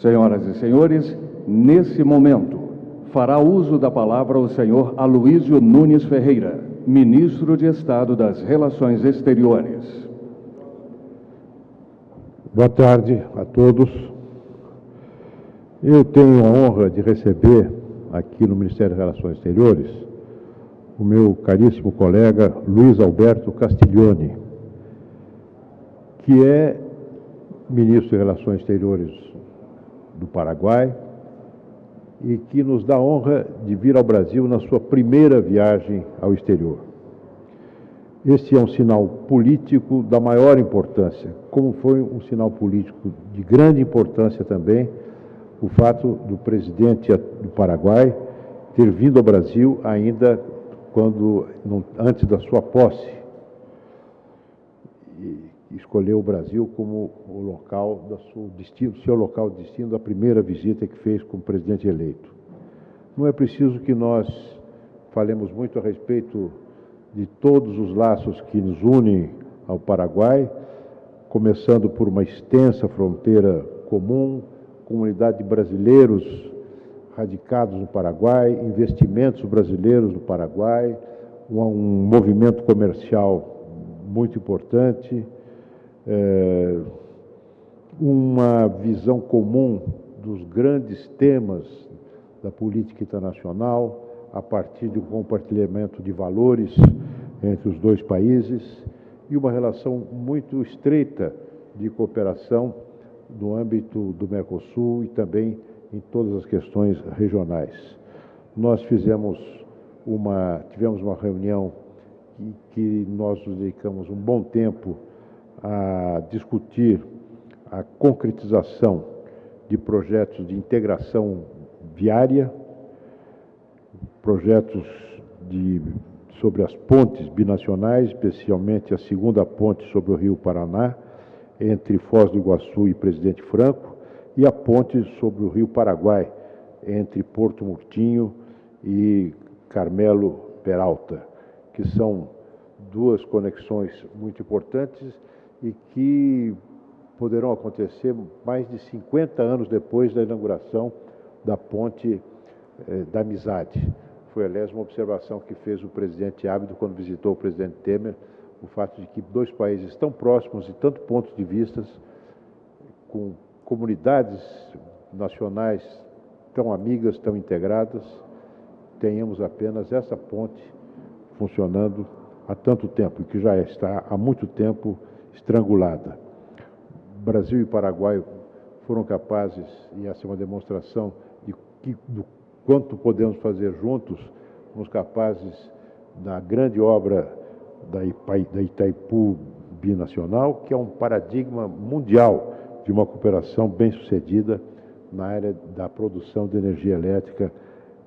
Senhoras e senhores, nesse momento, fará uso da palavra o senhor Aloísio Nunes Ferreira, ministro de Estado das Relações Exteriores. Boa tarde a todos. Eu tenho a honra de receber aqui no Ministério das Relações Exteriores o meu caríssimo colega Luiz Alberto Castiglione, que é ministro de Relações Exteriores do Paraguai e que nos dá a honra de vir ao Brasil na sua primeira viagem ao exterior. Este é um sinal político da maior importância, como foi um sinal político de grande importância também o fato do presidente do Paraguai ter vindo ao Brasil ainda quando antes da sua posse escolheu o Brasil como o local da sua destino, seu local de destino da primeira visita que fez como presidente eleito. Não é preciso que nós falemos muito a respeito de todos os laços que nos unem ao Paraguai, começando por uma extensa fronteira comum, comunidade de brasileiros radicados no Paraguai, investimentos brasileiros no Paraguai, um, um movimento comercial muito importante, é, uma visão comum dos grandes temas da política internacional, a partir de um compartilhamento de valores entre os dois países e uma relação muito estreita de cooperação no âmbito do Mercosul e também em todas as questões regionais. Nós fizemos uma, tivemos uma reunião que, que nós dedicamos um bom tempo a discutir a concretização de projetos de integração viária, projetos de, sobre as pontes binacionais, especialmente a segunda ponte sobre o Rio Paraná, entre Foz do Iguaçu e Presidente Franco, e a ponte sobre o Rio Paraguai, entre Porto Murtinho e Carmelo Peralta, que são duas conexões muito importantes e que poderão acontecer mais de 50 anos depois da inauguração da ponte eh, da amizade. Foi, aliás, uma observação que fez o presidente Ábido quando visitou o presidente Temer, o fato de que dois países tão próximos e tanto pontos de vistas, com comunidades nacionais tão amigas, tão integradas, tenhamos apenas essa ponte funcionando há tanto tempo, que já está há muito tempo estrangulada. Brasil e Paraguai foram capazes, e essa é uma demonstração de que, do quanto podemos fazer juntos, fomos capazes da grande obra da, da Itaipu Binacional, que é um paradigma mundial de uma cooperação bem-sucedida na área da produção de energia elétrica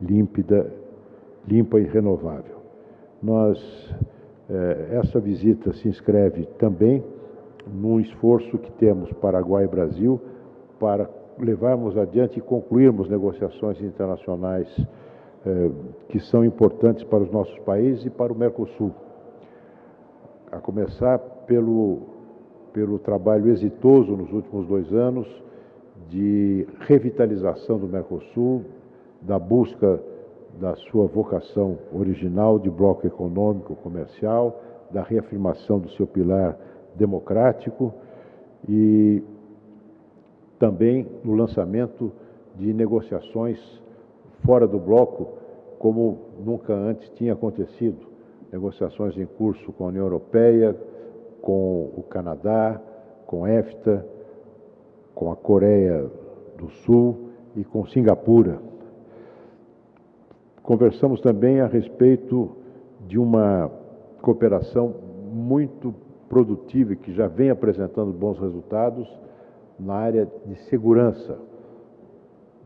límpida, limpa e renovável. Nós, eh, essa visita se inscreve também num esforço que temos Paraguai e Brasil para levarmos adiante e concluirmos negociações internacionais eh, que são importantes para os nossos países e para o Mercosul. A começar pelo, pelo trabalho exitoso nos últimos dois anos de revitalização do Mercosul, da busca da sua vocação original de bloco econômico comercial, da reafirmação do seu pilar democrático e também no lançamento de negociações fora do bloco, como nunca antes tinha acontecido. Negociações em curso com a União Europeia, com o Canadá, com a EFTA, com a Coreia do Sul e com Singapura. Conversamos também a respeito de uma cooperação muito produtiva e que já vem apresentando bons resultados na área de segurança,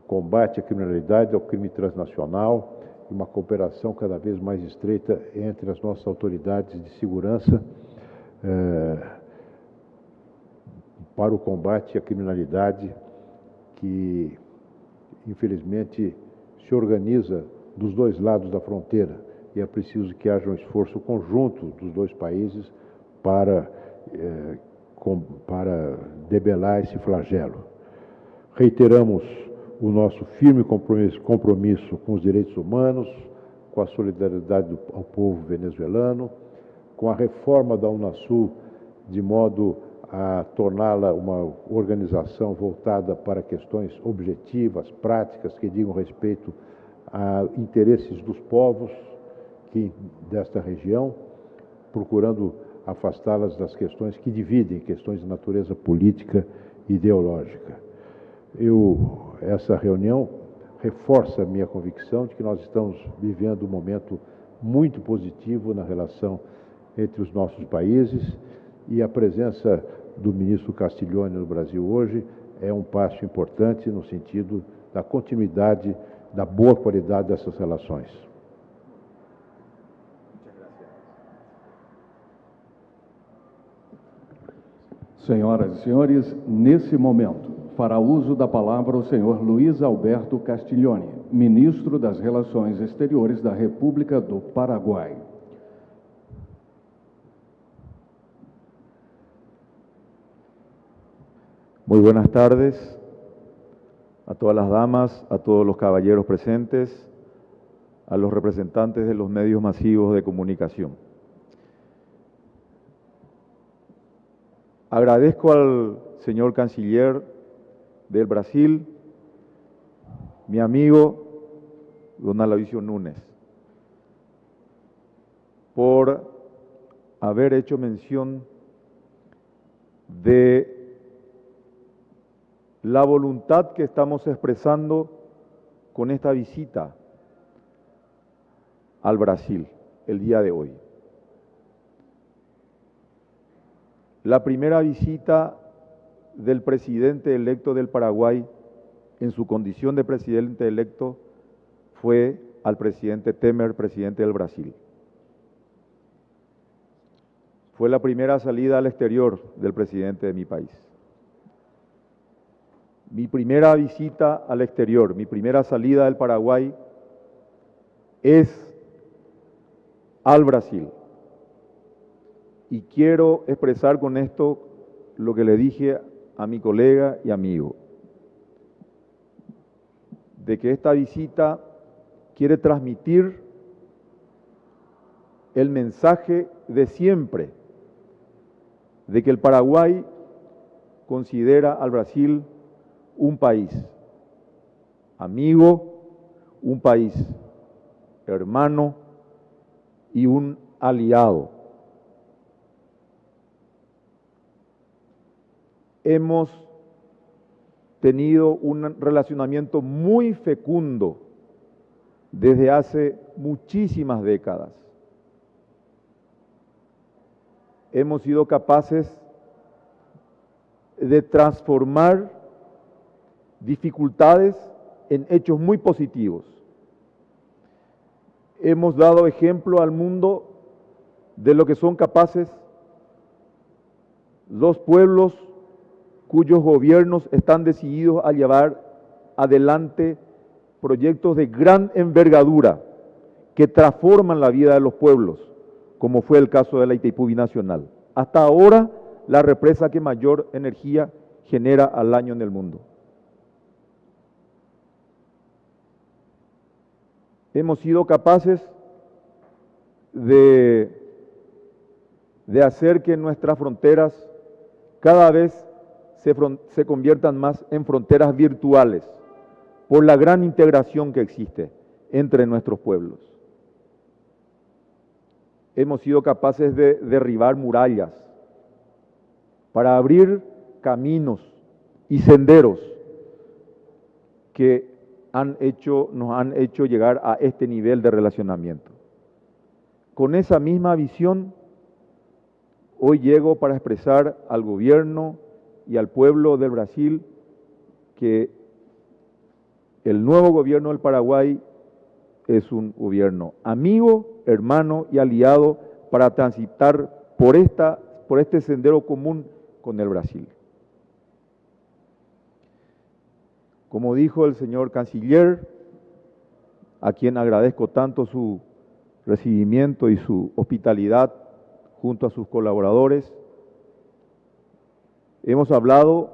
combate à criminalidade, ao crime transnacional e uma cooperação cada vez mais estreita entre as nossas autoridades de segurança eh, para o combate à criminalidade que, infelizmente, se organiza dos dois lados da fronteira. E é preciso que haja um esforço conjunto dos dois países para, eh, com, para debelar esse flagelo. Reiteramos o nosso firme compromisso, compromisso com os direitos humanos, com a solidariedade do, ao povo venezuelano, com a reforma da Unasul, de modo a torná-la uma organização voltada para questões objetivas, práticas, que digam respeito a interesses dos povos que, desta região, procurando afastá-las das questões que dividem, questões de natureza política e ideológica. Eu, essa reunião reforça a minha convicção de que nós estamos vivendo um momento muito positivo na relação entre os nossos países e a presença do ministro Castiglione no Brasil hoje é um passo importante no sentido da continuidade da boa qualidade dessas relações. Senhoras e senhores, nesse momento, fará uso da palavra o senhor Luiz Alberto Castiglione, ministro das Relações Exteriores da República do Paraguai. Muy buenas tardes a todas las damas, a todos los caballeros presentes, a los representantes de los medios masivos de comunicación. Agradezco al señor canciller del Brasil, mi amigo don Alavisio Núñez, por haber hecho mención de la voluntad que estamos expresando con esta visita al Brasil el día de hoy. La primera visita del presidente electo del Paraguay en su condición de presidente electo fue al presidente Temer, presidente del Brasil. Fue la primera salida al exterior del presidente de mi país. Mi primera visita al exterior, mi primera salida del Paraguay es al Brasil. Y quiero expresar con esto lo que le dije a mi colega y amigo, de que esta visita quiere transmitir el mensaje de siempre, de que el Paraguay considera al Brasil un país amigo, un país hermano y un aliado. Hemos tenido un relacionamiento muy fecundo desde hace muchísimas décadas. Hemos sido capaces de transformar dificultades en hechos muy positivos. Hemos dado ejemplo al mundo de lo que son capaces los pueblos cuyos gobiernos están decididos a llevar adelante proyectos de gran envergadura que transforman la vida de los pueblos, como fue el caso de la Itaipú Binacional. Hasta ahora, la represa que mayor energía genera al año en el mundo. hemos sido capaces de, de hacer que nuestras fronteras cada vez se, conviertan más en fronteras virtuales por la gran integración que existe entre nuestros pueblos. Hemos sido capaces de derribar murallas para abrir caminos y senderos que han hecho, nos han hecho llegar a este nivel de relacionamiento. Con esa misma visión, hoy llego para expresar al gobierno y al pueblo del Brasil que el nuevo gobierno del Paraguay es un gobierno amigo, hermano y aliado para transitar por, esta, por este sendero común con el Brasil. Como dijo el señor canciller, a quien agradezco tanto su recibimiento y su hospitalidad junto a sus colaboradores, hemos hablado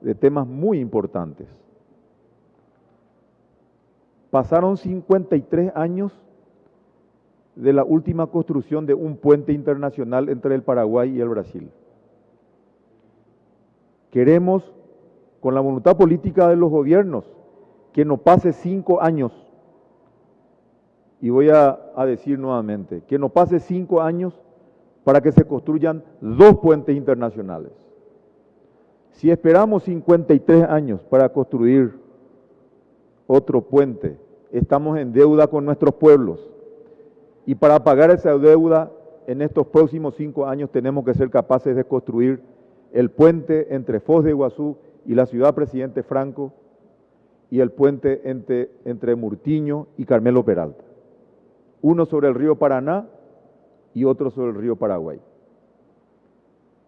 de temas muy importantes. Pasaron 53 años de la última construcción de un puente internacional entre el Paraguay y el Brasil. Queremos, con la voluntad política de los gobiernos, que no pase cinco años, y voy a, decir nuevamente, que no pase cinco años para que se construyan dos puentes internacionales. Si esperamos 53 años para construir otro puente, estamos en deuda con nuestros pueblos. Y para pagar esa deuda, en estos próximos cinco años tenemos que ser capaces de construir el puente entre Foz de Iguazú y la ciudad Presidente Franco y el puente entre, entre Murtiño y Carmelo Peralta. Uno sobre el río Paraná y otro sobre el río Paraguay.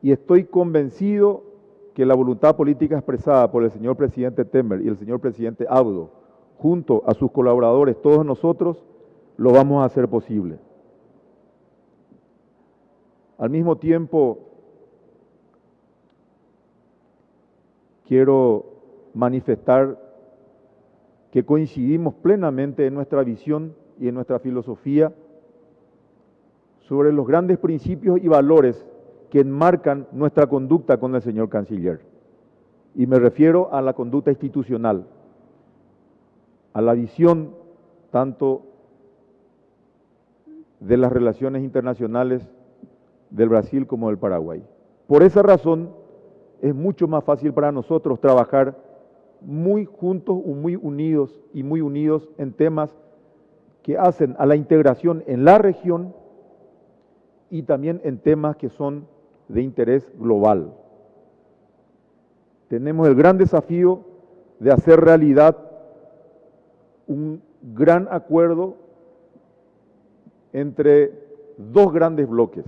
Y estoy convencido que la voluntad política expresada por el señor presidente Temer y el señor presidente Abdo, junto a sus colaboradores, todos nosotros, lo vamos a hacer posible. Al mismo tiempo, quiero manifestar que coincidimos plenamente en nuestra visión y en nuestra filosofía sobre los grandes principios y valores que enmarcan nuestra conducta con el señor canciller. Y me refiero a la conducta institucional, a la visión tanto de las relaciones internacionales del Brasil como del Paraguay. Por esa razón es mucho más fácil para nosotros trabajar muy juntos, muy unidos y muy unidos en temas que hacen a la integración en la región y también en temas que son de interés global. Tenemos el gran desafío de hacer realidad un gran acuerdo entre dos grandes bloques,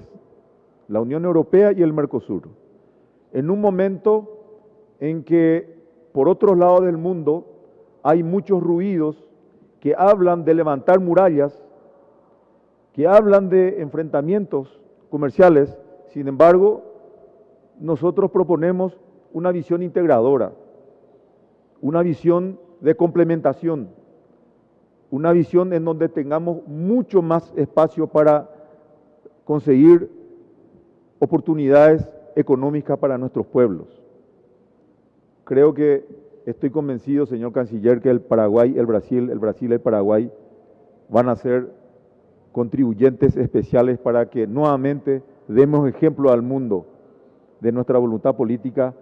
la Unión Europea y el Mercosur, en un momento en que por otros lados del mundo hay muchos ruidos que hablan de levantar murallas, que hablan de enfrentamientos comerciales, sin embargo, nosotros proponemos una visión integradora, una visión de complementación, una visión en donde tengamos mucho más espacio para conseguir oportunidades económicas para nuestros pueblos. Creo que estoy convencido, señor canciller, que el Paraguay, el Brasil, el Brasil y el Paraguay van a ser contribuyentes especiales para que nuevamente demos ejemplo al mundo de nuestra voluntad política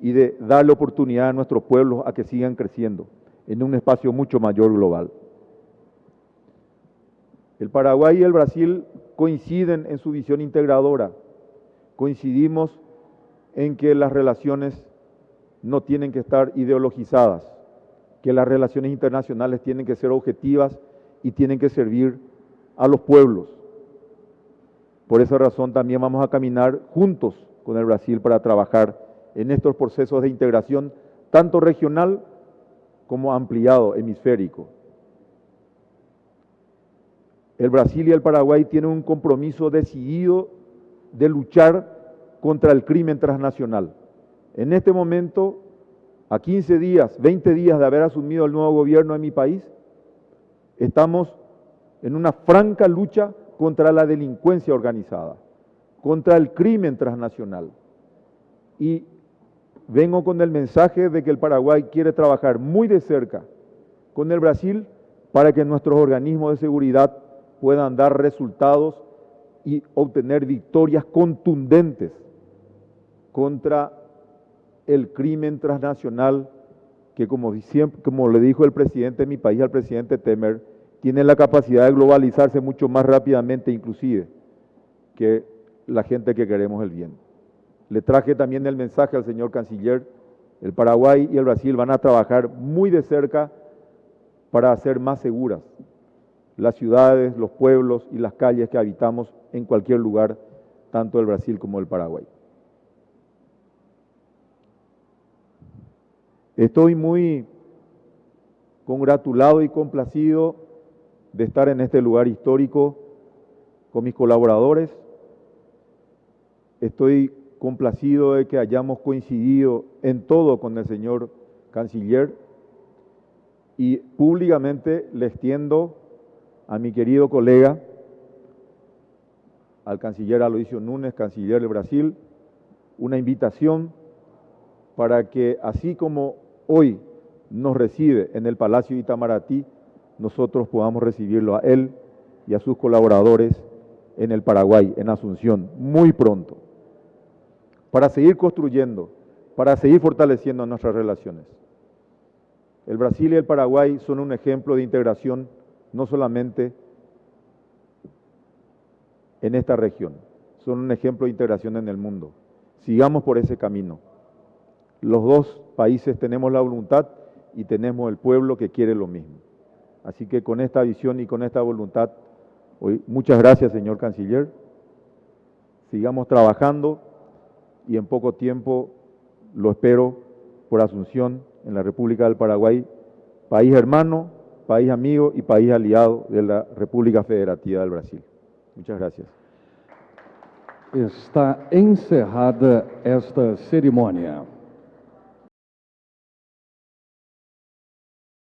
y de darle oportunidad a nuestros pueblos a que sigan creciendo en un espacio mucho mayor global. El Paraguay y el Brasil coinciden en su visión integradora. Coincidimos en que las relaciones no tienen que estar ideologizadas, que las relaciones internacionales tienen que ser objetivas y tienen que servir a los pueblos. Por esa razón también vamos a caminar juntos con el Brasil para trabajar en estos procesos de integración, tanto regional como ampliado, hemisférico. El Brasil y el Paraguay tienen un compromiso decidido de luchar contra el crimen transnacional. En este momento, a 15 días, 20 días de haber asumido el nuevo gobierno en mi país, estamos en una franca lucha contra la delincuencia organizada, contra el crimen transnacional. Y vengo con el mensaje de que el Paraguay quiere trabajar muy de cerca con el Brasil para que nuestros organismos de seguridad puedan dar resultados y obtener victorias contundentes contra el crimen transnacional que como, siempre, como le dijo el presidente de mi país al presidente Temer, tiene la capacidad de globalizarse mucho más rápidamente inclusive que la gente que queremos el bien. Le traje también el mensaje al señor canciller, el Paraguay y el Brasil van a trabajar muy de cerca para hacer más seguras las ciudades, los pueblos y las calles que habitamos en cualquier lugar, tanto del Brasil como del Paraguay. Estoy muy congratulado y complacido de estar en este lugar histórico con mis colaboradores. Estoy complacido de que hayamos coincidido en todo con el señor canciller y públicamente le extiendo a mi querido colega, al canciller Aloisio Núñez, canciller de Brasil, una invitación para que así como hoy nos recibe en el Palacio Itamaraty, nosotros podamos recibirlo a él y a sus colaboradores en el Paraguay, en Asunción, muy pronto, para seguir construyendo, para seguir fortaleciendo nuestras relaciones. El Brasil y el Paraguay son un ejemplo de integración no solamente en esta región, son un ejemplo de integración en el mundo. Sigamos por ese camino. Los dos países tenemos la voluntad y tenemos el pueblo que quiere lo mismo. Así que con esta visión y con esta voluntad, hoy, muchas gracias, señor canciller. Sigamos trabajando y en poco tiempo lo espero por Asunción en la República del Paraguay, país hermano, país amigo y país aliado de la República Federativa del Brasil. Muchas gracias. Está encerrada esta cerimônia.